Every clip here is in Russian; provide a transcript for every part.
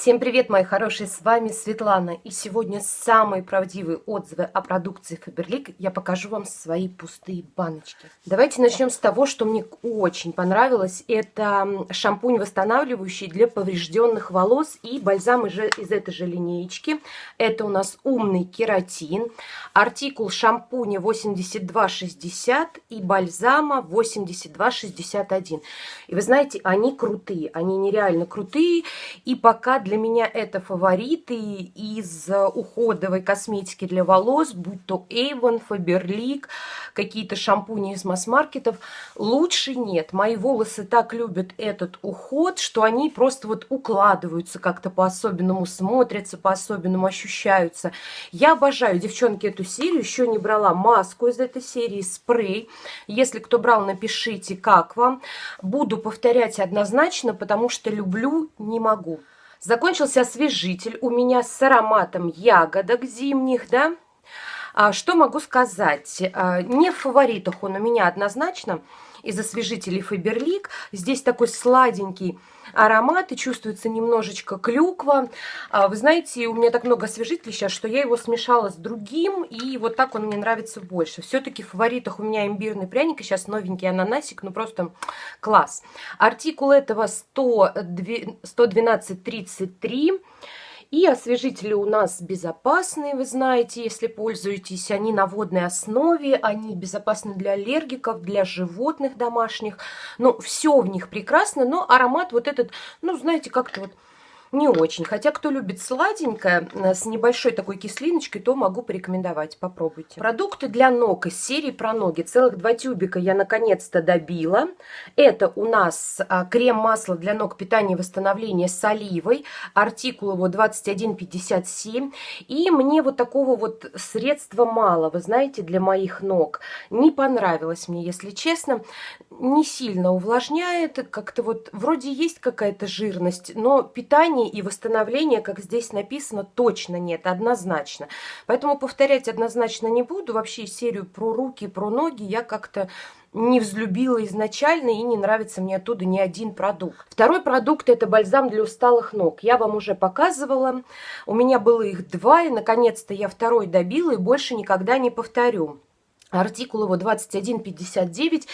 Всем привет, мои хорошие, с вами Светлана. И сегодня самые правдивые отзывы о продукции Faberlic я покажу вам свои пустые баночки. Давайте начнем с того, что мне очень понравилось. Это шампунь восстанавливающий для поврежденных волос и бальзам из этой же линеечки. Это у нас умный кератин. Артикул шампуня 8260 и бальзама 8261. И вы знаете, они крутые, они нереально крутые. И пока для меня это фавориты из уходовой косметики для волос, будь то Avon, Faberlic, какие-то шампуни из масс-маркетов. Лучше нет. Мои волосы так любят этот уход, что они просто вот укладываются как-то по-особенному, смотрятся по-особенному, ощущаются. Я обожаю, девчонки, эту серию. Еще не брала маску из этой серии, спрей. Если кто брал, напишите, как вам. Буду повторять однозначно, потому что люблю, не могу. Закончился освежитель у меня с ароматом ягодок зимних, да. А, что могу сказать? А, не в фаворитах он у меня однозначно из освежителей Фаберлик. Здесь такой сладенький аромат и чувствуется немножечко клюква. А, вы знаете, у меня так много освежителей сейчас, что я его смешала с другим, и вот так он мне нравится больше. Все-таки в фаворитах у меня имбирный пряник, и сейчас новенький ананасик, ну просто класс. Артикул этого 112.33. И освежители у нас безопасные, вы знаете, если пользуетесь. Они на водной основе, они безопасны для аллергиков, для животных домашних. Ну, все в них прекрасно, но аромат вот этот, ну, знаете, как-то вот не очень. Хотя, кто любит сладенькое, э, с небольшой такой кислиночкой, то могу порекомендовать. Попробуйте. Продукты для ног из серии про ноги. Целых два тюбика я наконец-то добила. Это у нас а, крем-масло для ног питания и восстановления с оливой. Артикул его 2157. И мне вот такого вот средства мало, вы знаете, для моих ног. Не понравилось мне, если честно. Не сильно увлажняет. Как-то вот вроде есть какая-то жирность, но питание питания и восстановления, как здесь написано, точно нет, однозначно. Поэтому повторять однозначно не буду. Вообще серию про руки, про ноги я как-то не взлюбила изначально и не нравится мне оттуда ни один продукт. Второй продукт это бальзам для усталых ног. Я вам уже показывала. У меня было их два, и наконец-то я второй добила и больше никогда не повторю. Артикул его 2159,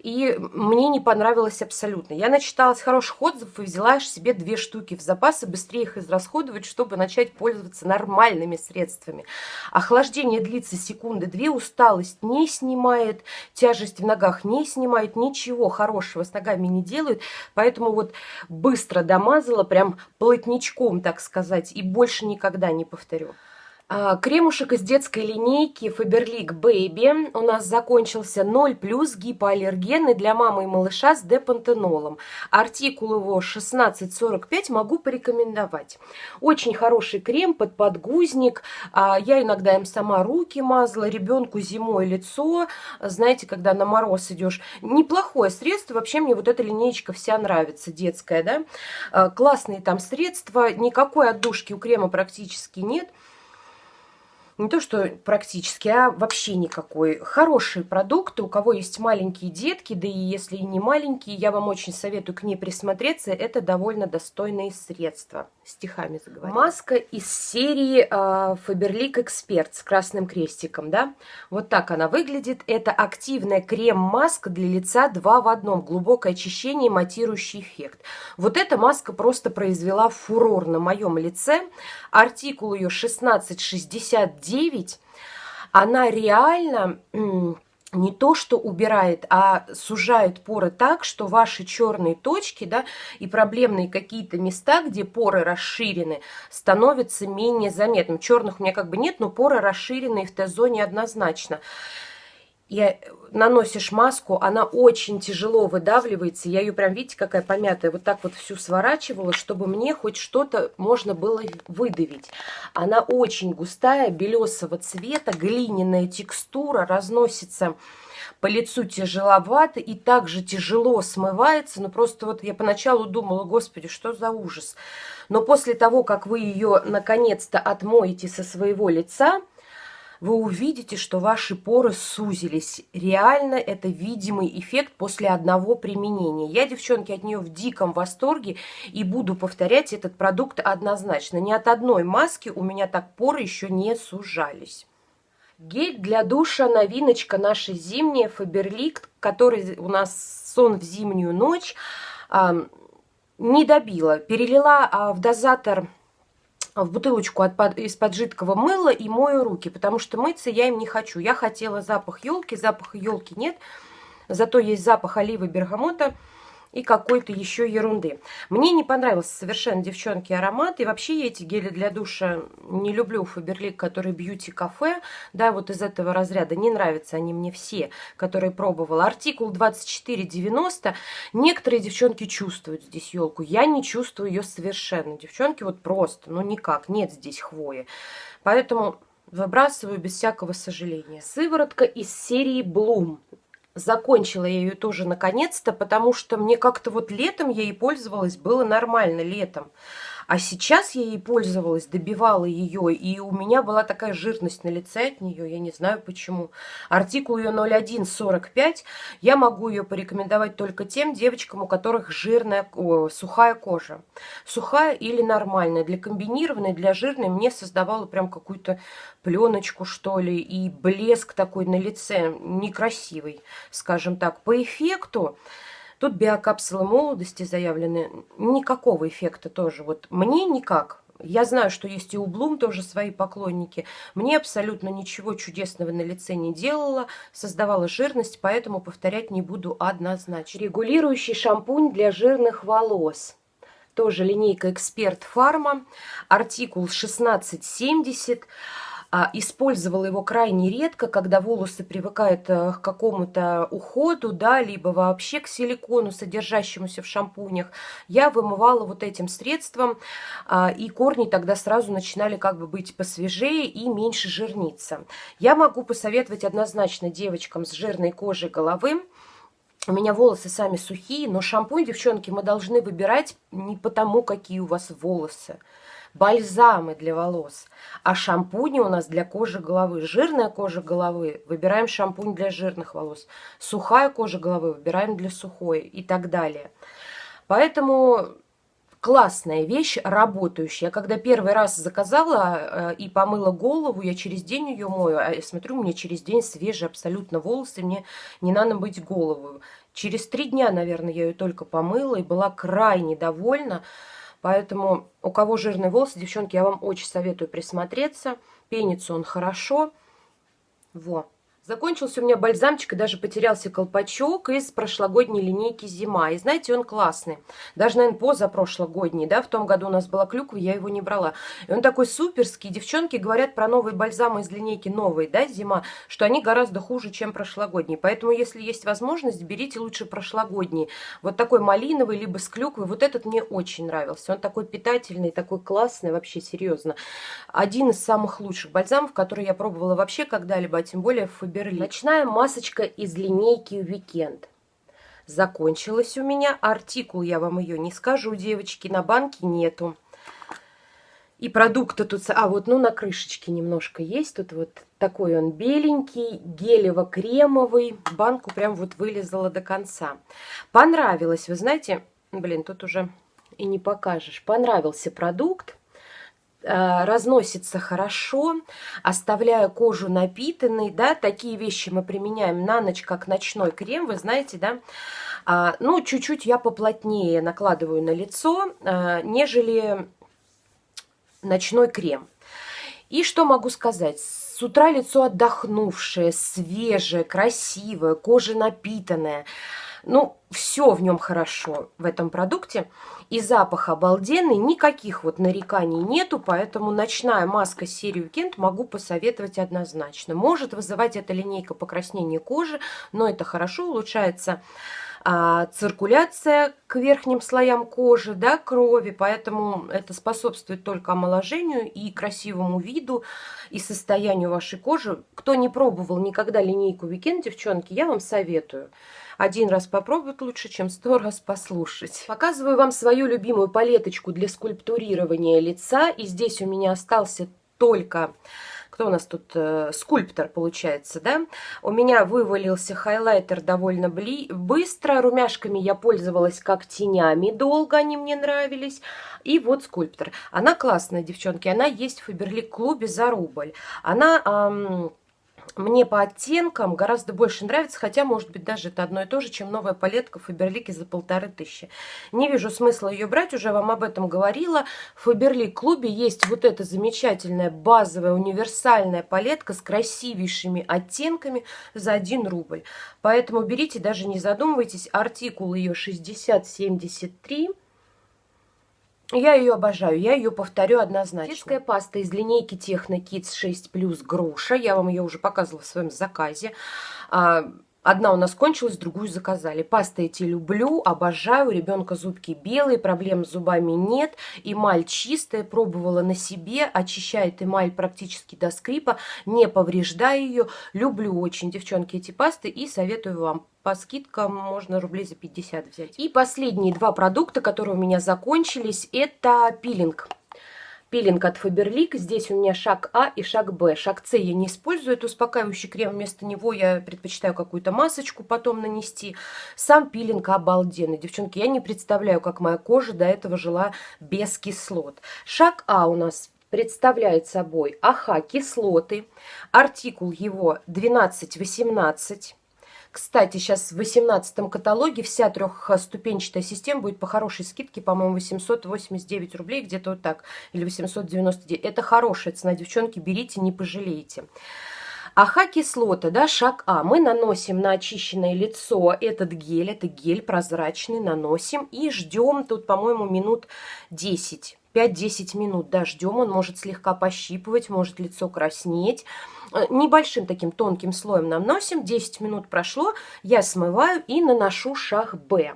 и мне не понравилось абсолютно. Я начиталась хороших отзывов и взяла себе две штуки в запасы, быстрее их израсходовать, чтобы начать пользоваться нормальными средствами. Охлаждение длится секунды две, усталость не снимает, тяжесть в ногах не снимает, ничего хорошего с ногами не делает, поэтому вот быстро домазала, прям плотничком, так сказать, и больше никогда не повторю. А, кремушек из детской линейки Faberlic Baby у нас закончился 0 плюс гипоаллергенный для мамы и малыша с депантенолом. Артикул его 1645 могу порекомендовать. Очень хороший крем под подгузник. А, я иногда им сама руки мазала, ребенку зимой лицо. Знаете, когда на мороз идешь. Неплохое средство. Вообще мне вот эта линейка вся нравится, детская. да. А, классные там средства. Никакой отдушки у крема практически нет не то что практически, а вообще никакой. Хорошие продукты, у кого есть маленькие детки, да и если не маленькие, я вам очень советую к ней присмотреться. Это довольно достойные средства. Стихами заговорим. Маска из серии Faberlic Expert с красным крестиком, да. Вот так она выглядит. Это активная крем-маска для лица 2 в одном. Глубокое очищение и матирующий эффект. Вот эта маска просто произвела фурор на моем лице. Артикул ее 1669 9, она реально не то, что убирает, а сужает поры так, что ваши черные точки, да, и проблемные какие-то места, где поры расширены, становятся менее заметным. Черных у меня как бы нет, но поры расширены в Т-зоне однозначно и наносишь маску, она очень тяжело выдавливается. Я ее прям, видите, какая помятая, вот так вот всю сворачивала, чтобы мне хоть что-то можно было выдавить. Она очень густая, белесого цвета, глиняная текстура, разносится по лицу тяжеловато и также тяжело смывается. Ну, просто вот я поначалу думала, господи, что за ужас. Но после того, как вы ее наконец-то отмоете со своего лица, вы увидите, что ваши поры сузились. Реально это видимый эффект после одного применения. Я, девчонки, от нее в диком восторге и буду повторять этот продукт однозначно. Ни от одной маски у меня так поры еще не сужались. Гель для душа, новиночка наша зимняя, Фаберлик, который у нас сон в зимнюю ночь, не добила. Перелила а, в дозатор в бутылочку из-под жидкого мыла и мою руки, потому что мыться я им не хочу. Я хотела запах елки, запаха елки нет, зато есть запах оливы бергамота и какой-то еще ерунды. Мне не понравился совершенно, девчонки, аромат. И вообще я эти гели для душа не люблю. Фаберлик, который бьюти-кафе, да, вот из этого разряда. Не нравятся они мне все, которые пробовала. Артикул 2490. Некоторые девчонки чувствуют здесь елку. Я не чувствую ее совершенно. Девчонки вот просто, ну никак, нет здесь хвои. Поэтому выбрасываю без всякого сожаления. Сыворотка из серии Bloom. Закончила я ее тоже наконец-то, потому что мне как-то вот летом я ей пользовалась, было нормально летом. А сейчас я ей пользовалась, добивала ее, и у меня была такая жирность на лице от нее, я не знаю почему. Артикул ее 0145, я могу ее порекомендовать только тем девочкам, у которых жирная, о, сухая кожа. Сухая или нормальная. Для комбинированной, для жирной мне создавала прям какую-то пленочку, что ли, и блеск такой на лице, некрасивый, скажем так. По эффекту Тут биокапсулы молодости заявлены. Никакого эффекта тоже. Вот мне никак. Я знаю, что есть и у Блум тоже свои поклонники. Мне абсолютно ничего чудесного на лице не делала, создавала жирность, поэтому повторять не буду однозначно. Регулирующий шампунь для жирных волос. Тоже линейка Эксперт Фарма. Артикул 1670. А, использовала его крайне редко, когда волосы привыкают э, к какому-то уходу, да, либо вообще к силикону, содержащемуся в шампунях. Я вымывала вот этим средством, а, и корни тогда сразу начинали как бы быть посвежее и меньше жирниться. Я могу посоветовать однозначно девочкам с жирной кожей головы, у меня волосы сами сухие, но шампунь, девчонки, мы должны выбирать не потому, какие у вас волосы, бальзамы для волос. А шампуни у нас для кожи головы. Жирная кожа головы, выбираем шампунь для жирных волос. Сухая кожа головы, выбираем для сухой и так далее. Поэтому классная вещь, работающая. Я когда первый раз заказала э, и помыла голову, я через день ее мою, а я смотрю, у меня через день свежие абсолютно волосы, мне не надо быть голову. Через три дня, наверное, я ее только помыла и была крайне довольна. Поэтому у кого жирные волосы, девчонки, я вам очень советую присмотреться. Пенится он хорошо. Во. Закончился у меня бальзамчик и даже потерялся колпачок из прошлогодней линейки «Зима». И знаете, он классный. Даже, наверное, позапрошлогодний, да, в том году у нас была клюква, я его не брала. И он такой суперский. Девчонки говорят про новые бальзамы из линейки «Новые», да, «Зима», что они гораздо хуже, чем прошлогодние. Поэтому, если есть возможность, берите лучше прошлогодний. Вот такой малиновый, либо с клюквой. Вот этот мне очень нравился. Он такой питательный, такой классный, вообще серьезно. Один из самых лучших бальзамов, которые я пробовала вообще когда-либо, а тем более в Берлин. Ночная масочка из линейки Weekend. Закончилась у меня. Артикул я вам ее не скажу, девочки, на банке нету. И продукты тут... А, вот, ну, на крышечке немножко есть. Тут вот такой он беленький, гелево-кремовый. Банку прям вот вылезала до конца. Понравилось, вы знаете... Блин, тут уже и не покажешь. Понравился продукт. Э, разносится хорошо, оставляя кожу напитанной, да, такие вещи мы применяем на ночь, как ночной крем, вы знаете, да, а, ну, чуть-чуть я поплотнее накладываю на лицо, а, нежели ночной крем. И что могу сказать? С утра лицо отдохнувшее, свежее, красивое, кожа напитанная. Ну, все в нем хорошо в этом продукте. И запах обалденный, никаких вот нареканий нету, поэтому ночная маска серии Weekend могу посоветовать однозначно. Может вызывать эта линейка покраснение кожи, но это хорошо, улучшается а, циркуляция к верхним слоям кожи, да, крови, поэтому это способствует только омоложению и красивому виду и состоянию вашей кожи. Кто не пробовал никогда линейку Weekend, девчонки, я вам советую. Один раз попробовать лучше, чем сто раз послушать. Показываю вам свою любимую палеточку для скульптурирования лица. И здесь у меня остался только кто у нас тут, э, скульптор получается, да? У меня вывалился хайлайтер довольно быстро, румяшками я пользовалась как тенями долго, они мне нравились. И вот скульптор. Она классная, девчонки, она есть в Фаберлик клубе за рубль. Она... Эм, мне по оттенкам гораздо больше нравится, хотя, может быть, даже это одно и то же, чем новая палетка Фаберлики за полторы тысячи. Не вижу смысла ее брать, уже вам об этом говорила. В Фаберлик клубе есть вот эта замечательная базовая универсальная палетка с красивейшими оттенками за 1 рубль. Поэтому берите, даже не задумывайтесь, артикул ее 6073 я ее обожаю, я ее повторю однозначно. Детская паста из линейки Техно Kids 6 Plus груша. Я вам ее уже показывала в своем заказе. Одна у нас кончилась, другую заказали. Пасты эти люблю, обожаю. У ребенка зубки белые, проблем с зубами нет. Эмаль чистая, пробовала на себе. Очищает эмаль практически до скрипа, не повреждая ее. Люблю очень, девчонки, эти пасты и советую вам по скидкам можно рублей за 50 взять. И последние два продукта, которые у меня закончились, это пилинг. Пилинг от Faberlic. Здесь у меня шаг А и шаг Б. Шаг С я не использую, это успокаивающий крем. Вместо него я предпочитаю какую-то масочку потом нанести. Сам пилинг обалденный. Девчонки, я не представляю, как моя кожа до этого жила без кислот. Шаг А у нас представляет собой АХ кислоты. Артикул его 1218. Кстати, сейчас в 18 каталоге вся трехступенчатая система будет по хорошей скидке, по-моему, 889 рублей, где-то вот так, или 899. Это хорошая цена, девчонки, берите, не пожалеете. АХ-кислота, да, шаг А. Мы наносим на очищенное лицо этот гель, это гель прозрачный, наносим и ждем тут, по-моему, минут 10. 5-10 минут, да, ждем, он может слегка пощипывать, может лицо краснеть. Э, небольшим таким тонким слоем наносим, 10 минут прошло, я смываю и наношу шаг Б.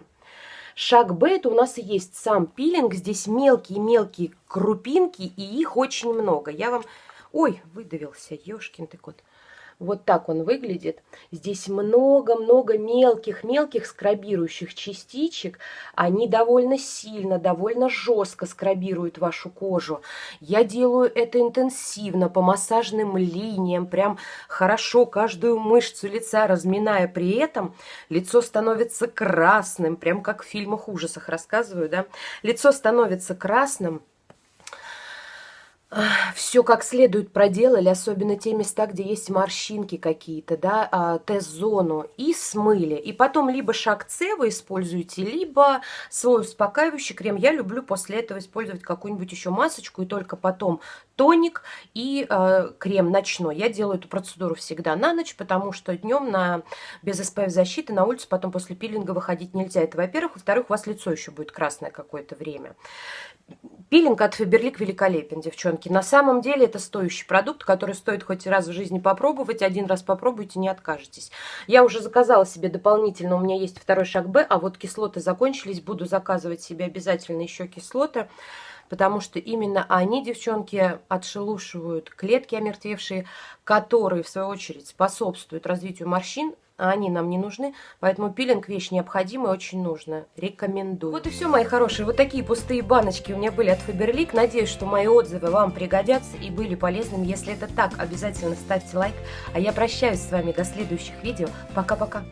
Шаг Б это у нас и есть сам пилинг, здесь мелкие-мелкие крупинки, и их очень много. Я вам... Ой, выдавился, ешкин ты кот. Вот так он выглядит. Здесь много-много мелких-мелких скрабирующих частичек. Они довольно сильно, довольно жестко скрабируют вашу кожу. Я делаю это интенсивно, по массажным линиям, прям хорошо каждую мышцу лица разминая. При этом лицо становится красным, прям как в фильмах ужасах рассказываю, да. Лицо становится красным, все как следует проделали, особенно те места, где есть морщинки какие-то, да, а, Т-зону, и смыли. И потом либо шаг С вы используете, либо свой успокаивающий крем. Я люблю после этого использовать какую-нибудь еще масочку, и только потом тоник и э, крем ночной. Я делаю эту процедуру всегда на ночь, потому что днем на, без SPF защиты на улицу потом после пилинга выходить нельзя. Это, во-первых. Во-вторых, у вас лицо еще будет красное какое-то время. Пилинг от Фаберлик великолепен, девчонки. На самом деле это стоящий продукт, который стоит хоть раз в жизни попробовать. Один раз попробуйте, не откажетесь. Я уже заказала себе дополнительно, у меня есть второй шаг Б, а вот кислоты закончились. Буду заказывать себе обязательно еще кислоты, потому что именно они, девчонки, отшелушивают клетки омертвевшие, которые, в свою очередь, способствуют развитию морщин, а они нам не нужны, поэтому пилинг вещь необходимая, очень нужна. Рекомендую. Вот и все, мои хорошие. Вот такие пустые баночки у меня были от Faberlic. Надеюсь, что мои отзывы вам пригодятся и были полезными. Если это так, обязательно ставьте лайк. А я прощаюсь с вами до следующих видео. Пока-пока.